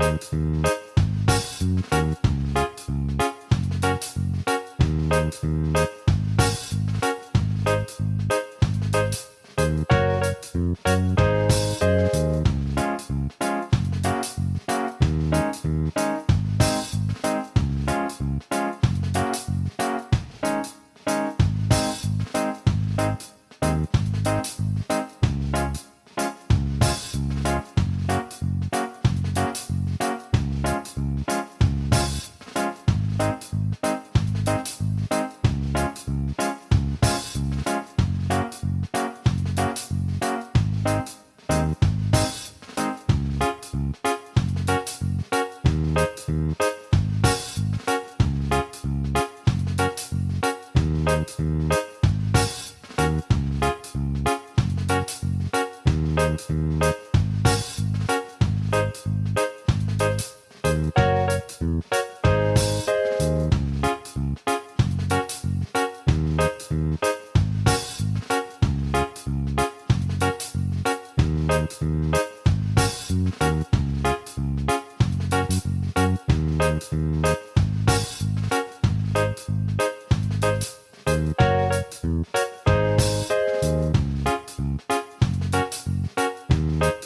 Thank mm -hmm. you.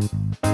Bye.